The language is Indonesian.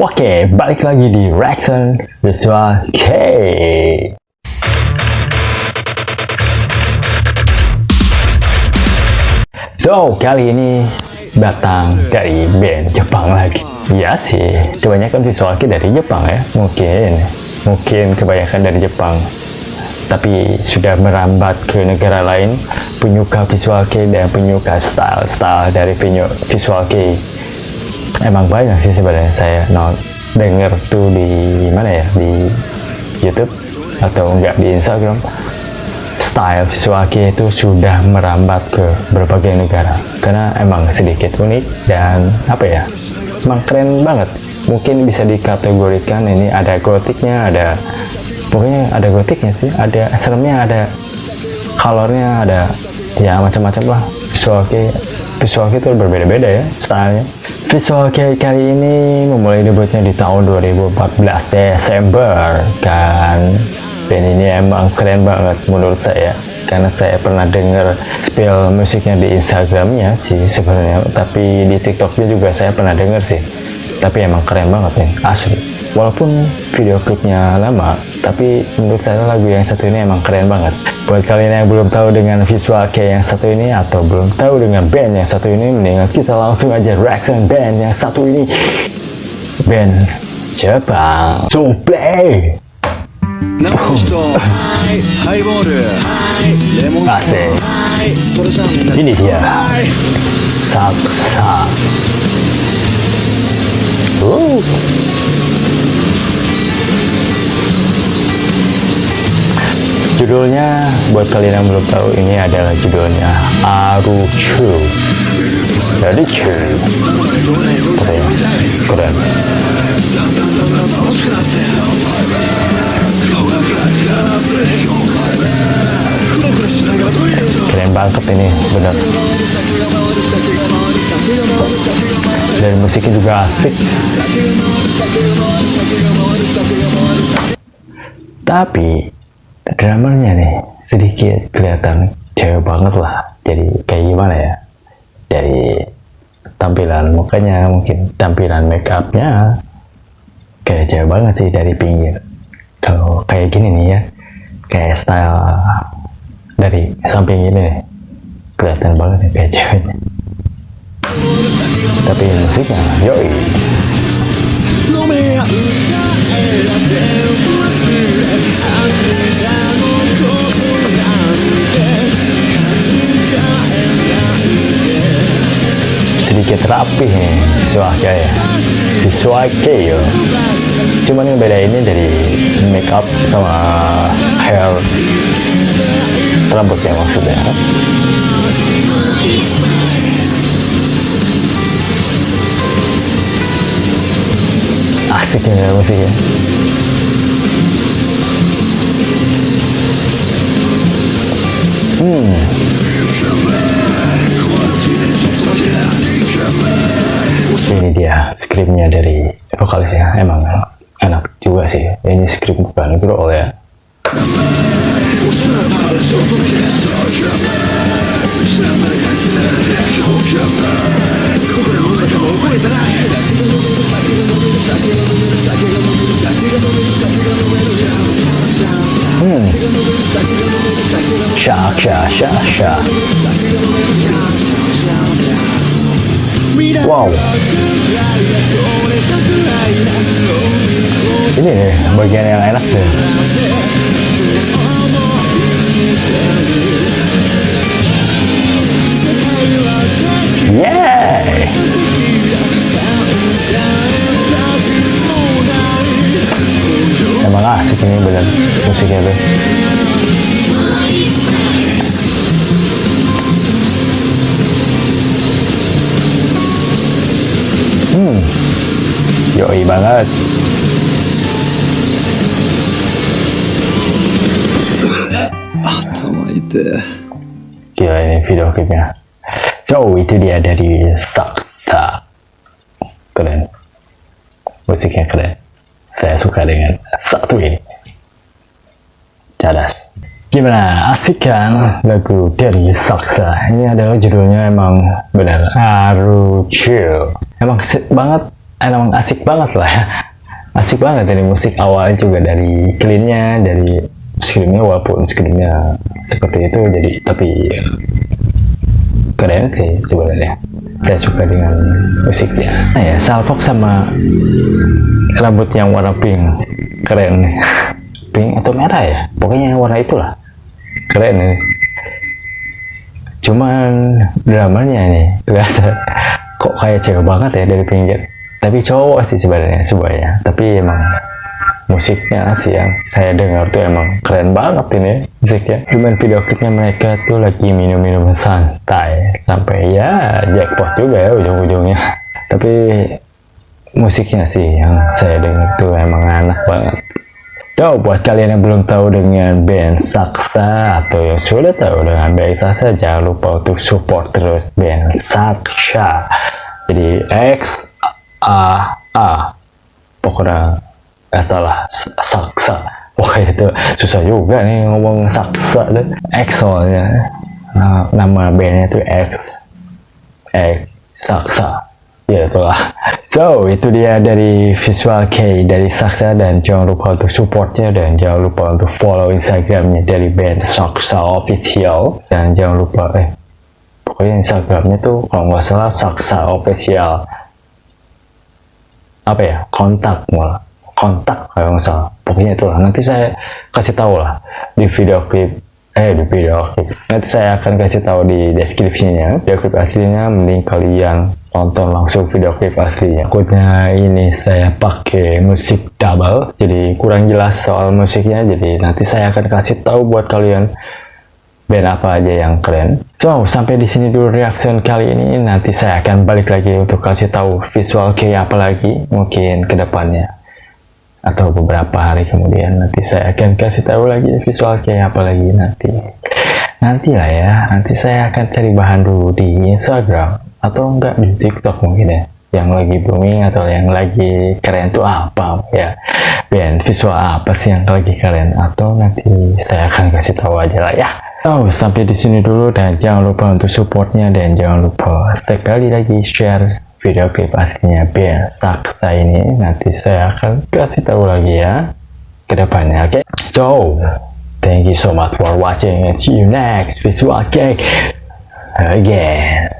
Oke, balik lagi di Reaction Visual K. So, kali ini datang dari band Jepang lagi. Ya sih, kebanyakan visual K dari Jepang ya. Mungkin, mungkin kebanyakan dari Jepang. Tapi sudah merambat ke negara lain, penyuka visual K dan penyuka style-style dari visual K emang banyak sih sebenarnya saya not denger tuh di mana ya? Di YouTube atau enggak di Instagram. Style kei itu sudah merambat ke berbagai negara. Karena emang sedikit unik dan apa ya? Emang keren banget. Mungkin bisa dikategorikan ini ada gotiknya ada pokoknya ada gotiknya sih. Ada seremnya ada colornya ada ya macam-macam lah. Kei visual kei itu berbeda-beda ya stylenya. Visual Kei kali ini memulai debutnya di tahun 2014 Desember kan. Band ini emang keren banget menurut saya karena saya pernah denger spill musiknya di Instagramnya sih sebenarnya tapi di TikToknya juga saya pernah denger sih. Tapi emang keren banget nih asli walaupun video klipnya lama tapi menurut saya lagu yang satu ini emang keren banget. Buat kalian yang belum tahu dengan visual kayak yang satu ini atau belum tahu dengan band yang satu ini mendingan kita langsung aja reaction band yang satu ini. Band Jepang so play Asik. Ini dia. Saksa. Uh. Judulnya buat kalian yang belum tahu ini adalah judulnya Aruchu. Jadi cu. Keren. Keren. Keren banget ini, bener. Dan musiknya juga asik. Tapi drummernya nih sedikit kelihatan cewek banget lah. Jadi kayak gimana ya? Jadi tampilan mukanya mungkin tampilan make upnya kayak cewek banget sih dari pinggir. Kalau kayak gini nih ya kayak style dari samping ini nih kelihatan banget nih kayak ceweknya tapi musiknya yoi sedikit rapi nih visualnya ya visualnya ya cuman yang beda ini dari make up sama hair. Rambutnya maksudnya asik ya musiknya hmm ini dia skripnya dari vokalisnya emang enak juga sih ini skrip bukan growl ya Hmm. Syak, syak, syak, syak. Wow. Ini nih bagian yang enak deh. Yeah. Yoi banget. Gila ini video klipnya. So itu dia dari Sakta. Keren. Musiknya keren. Saya suka dengan satu ini. Cadas. Gimana? Asik kan lagu dari Saksa? Ini adalah judulnya emang benar Aru Chill. Emang asik banget emang asik banget lah ya. Asik banget dari musik awalnya juga dari cleannya dari screennya walaupun screennya seperti itu jadi tapi keren sih sebenarnya. Saya suka dengan musiknya. Nah ya salpok sama rambut yang warna pink. Keren nih. Pink atau merah ya? Pokoknya warna itulah. Keren nih. Cuman dramanya nih ternyata kok kayak cewek banget ya dari pinggir tapi cowok sih sebenarnya semuanya tapi emang musiknya sih yang saya dengar tuh emang keren banget ini musiknya. Cuman video klipnya mereka tuh lagi minum-minum santai. Sampai ya jackpot juga ya ujung-ujungnya. Tapi musiknya sih yang saya dengar tuh emang enak banget. So, buat kalian yang belum tahu dengan band Saksa atau yang sudah tahu dengan band Saksa, jangan lupa untuk support terus band Saksa. Jadi X A A. Pokoknya nggak salah Saksa. Wah itu susah juga nih ngomong Saksa dan X soalnya. Nah, nama bandnya itu X. X Saksa ya itulah. So itu dia dari visual K dari Saksa dan jangan lupa untuk supportnya. Dan jangan lupa untuk follow instagramnya dari band Saksa official. Dan jangan lupa eh pokoknya instagramnya tuh kalau nggak salah Saksa official apa ya kontak malah. Kontak kalau nggak salah. Pokoknya itulah. Nanti saya kasih tahu lah di video klip eh di video klip. Nanti saya akan kasih tahu di deskripsinya video klip aslinya. Mending kalian nonton langsung video klip aslinya. Takutnya ini saya pakai musik double jadi kurang jelas soal musiknya. Jadi nanti saya akan kasih tahu buat kalian band apa aja yang keren. So sampai di sini dulu reaction kali ini. Nanti saya akan balik lagi untuk kasih tahu visual kayak apa lagi mungkin ke depannya atau beberapa hari kemudian. Nanti saya akan kasih tahu lagi visual kayak apa lagi nanti. Nanti lah ya. Nanti saya akan cari bahan dulu di Instagram. Atau enggak di TikTok mungkin ya. Yang lagi booming atau yang lagi keren tuh apa ya. Band visual apa sih yang lagi keren. Atau nanti saya akan kasih tahu aja lah ya Oh, sampai di sini dulu dan jangan lupa untuk supportnya dan jangan lupa sekali lagi share video klip aslinya band Saksa ini nanti saya akan kasih tahu lagi ya ke depannya oke okay? so thank you so much for watching and see you next visual cake again